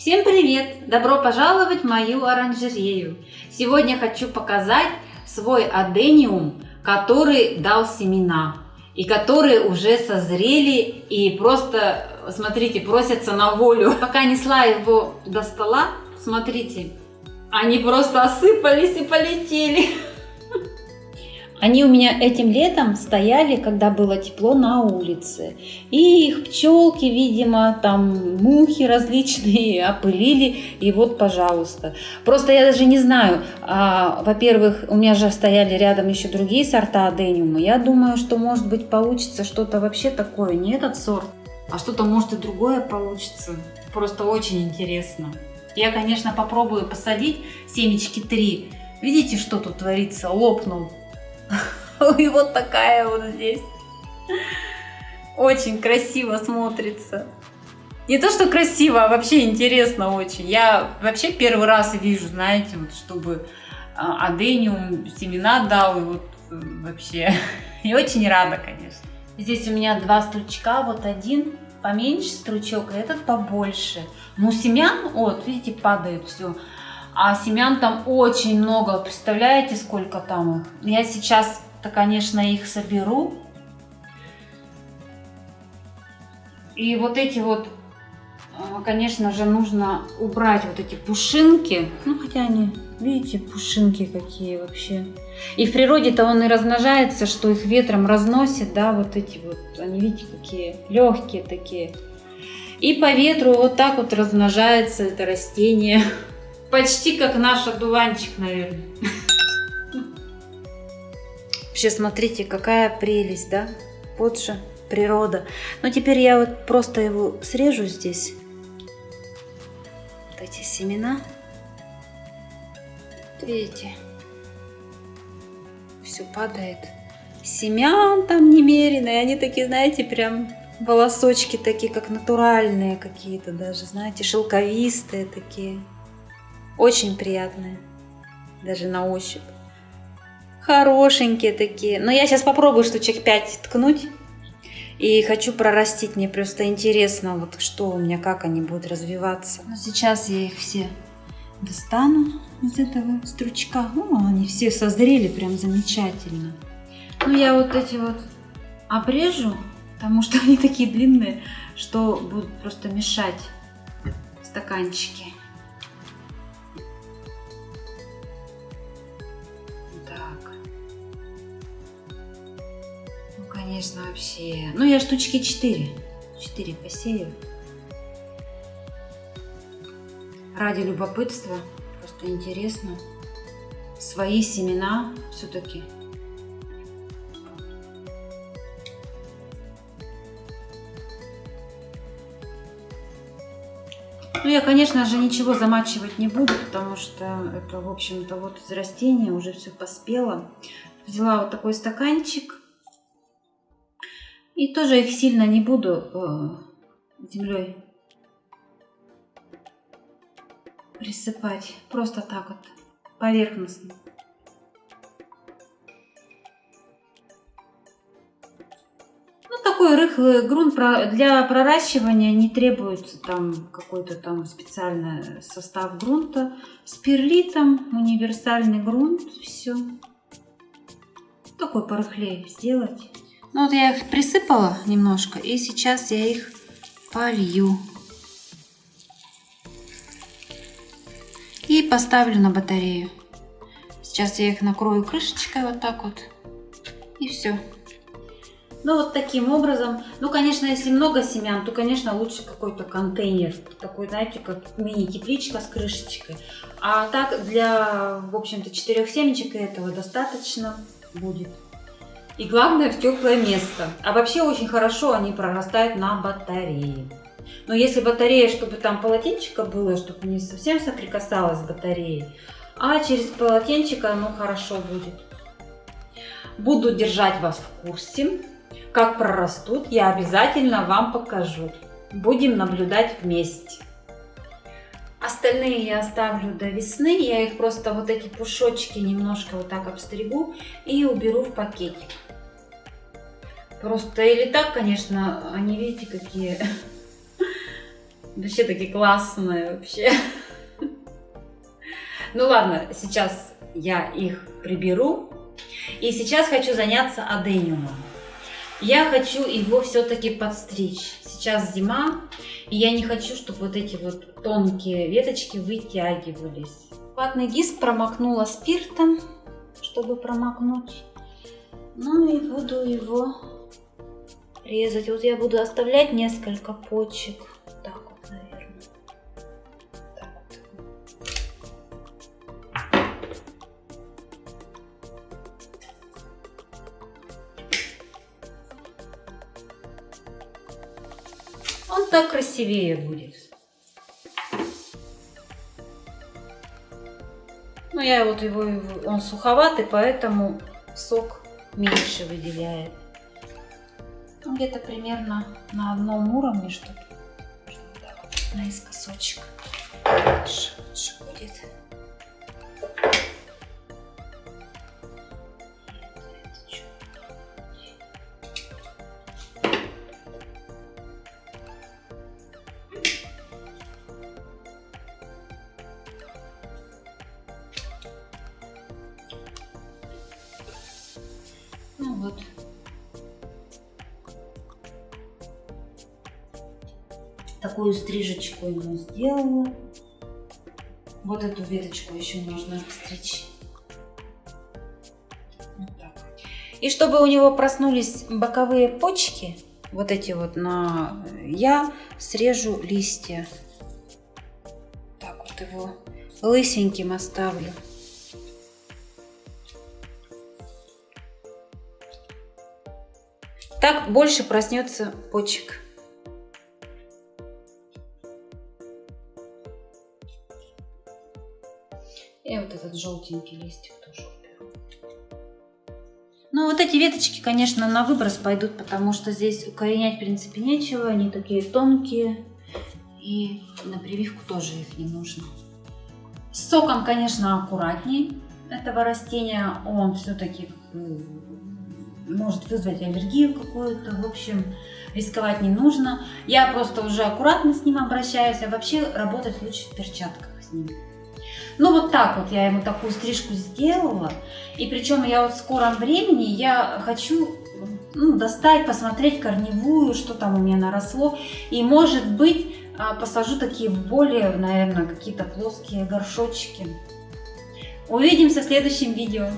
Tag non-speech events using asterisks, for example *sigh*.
Всем привет! Добро пожаловать в мою оранжерею! Сегодня хочу показать свой адениум, который дал семена и которые уже созрели и просто, смотрите, просятся на волю. Пока несла его до стола, смотрите, они просто осыпались и полетели. Они у меня этим летом стояли, когда было тепло на улице. И их пчелки, видимо, там мухи различные *laughs* опылили. И вот, пожалуйста. Просто я даже не знаю. А, Во-первых, у меня же стояли рядом еще другие сорта адениума. Я думаю, что может быть получится что-то вообще такое. Не этот сорт, а что-то может и другое получится. Просто очень интересно. Я, конечно, попробую посадить семечки 3. Видите, что тут творится? Лопнул *laughs* и вот такая вот здесь. Очень красиво смотрится. Не то, что красиво, а вообще интересно очень. Я вообще первый раз вижу, знаете, вот, чтобы а, адениум семена дал, и вот э, вообще. *laughs* И очень рада, конечно. Здесь у меня два стручка, вот один поменьше стручок, а этот побольше. Ну, семян, вот, видите, падает все. А семян там очень много. Представляете, сколько там их? Я сейчас-то, конечно, их соберу. И вот эти вот, а, конечно же, нужно убрать вот эти пушинки. Ну, хотя они, видите, пушинки какие вообще. И в природе-то он и размножается, что их ветром разносит, да, вот эти вот, они, видите, какие легкие такие. И по ветру вот так вот размножается это растение. *laughs* Почти как наш одуванчик, наверное. Вообще, смотрите, какая прелесть, да? Вот же природа. Но теперь я вот просто его срежу здесь. Вот эти семена. Видите? Все падает. Семян там немерено. И они такие, знаете, прям волосочки такие, как натуральные какие-то даже, знаете, шелковистые такие. Очень приятные. Даже на ощупь. Хорошенькие такие. Но я сейчас попробую штучек 5 ткнуть. И хочу прорастить. Мне просто интересно, вот что у меня, как они будут развиваться. Но сейчас я их все достану из этого стручка. Ну, они все созрели прям замечательно. Ну, я вот эти вот обрежу, потому что *laughs* они такие длинные, что будут просто мешать стаканчики. Конечно, вообще. Ну, я штучки 4. 4 посею. Ради любопытства. Просто интересно. Свои семена все-таки. Ну, я, конечно же, ничего замачивать не буду, потому что это, в общем-то, вот из растения уже все поспело. Взяла вот такой стаканчик и тоже их сильно не буду э, землей присыпать. Просто так вот, поверхностно. Ну, такой рыхлый грунт для проращивания не требуется там какой-то там специальный состав грунта. С перлитом, универсальный грунт, все. Такой порыхлее сделать. Ну вот я их присыпала немножко, и сейчас я их полью. И поставлю на батарею. Сейчас я их накрою крышечкой вот так вот. И все. Ну вот таким образом. Ну, конечно, если много семян, то, конечно, лучше какой-то контейнер. Такой, знаете, как мини-тепличка с крышечкой. А так для, в общем-то, четырех семечек этого достаточно будет. И главное в теплое место. А вообще очень хорошо они прорастают на батарее. Но если батарея, чтобы там полотенчика было, чтобы не совсем соприкасалась с батареей, а через полотенчика оно хорошо будет. Буду держать вас в курсе. Как прорастут, я обязательно вам покажу. Будем наблюдать вместе. Остальные я оставлю до весны. Я их просто вот эти пушочки немножко вот так обстригу и уберу в пакетик. Просто или так, конечно, они, видите, какие *laughs* Вообще такие классные вообще. *laughs* Ну ладно, сейчас я их приберу. И сейчас хочу заняться адениумом. Я хочу его все-таки подстричь. Сейчас зима, и я не хочу, чтобы вот эти вот тонкие веточки вытягивались. Ватный диск промокнула спиртом, чтобы промокнуть. Ну и буду его резать. Вот я буду оставлять несколько почек. Так вот, наверное. Так вот. Он так красивее будет. Ну, я вот его, он суховатый, поэтому сок меньше выделяет. Ну, где-то примерно на одном уровне, чтобы, чтобы наискосочек лучше будет. Ну вот. Такую стрижечку ему сделала. Вот эту веточку еще можно стричь. Вот. И чтобы у него проснулись боковые почки, вот эти вот на... Я срежу листья. Так вот его лысеньким оставлю. Так больше проснется почек. Этот желтенький листик тоже. Ну, вот эти веточки, конечно, на выброс пойдут, потому что здесь укоренять, в принципе, нечего. Они такие тонкие. И на прививку тоже их не нужно. С соком, конечно, аккуратней этого растения. Он все-таки может вызвать аллергию какую-то. В общем, рисковать не нужно. Я просто уже аккуратно с ним обращаюсь, а вообще работать лучше в перчатках с ним. Ну вот так вот я ему такую стрижку сделала. И причем я вот в скором времени я хочу ну, достать, посмотреть корневую, что там у меня наросло. И может быть а, посажу такие более, наверное, какие-то плоские горшочки. Увидимся в следующем видео.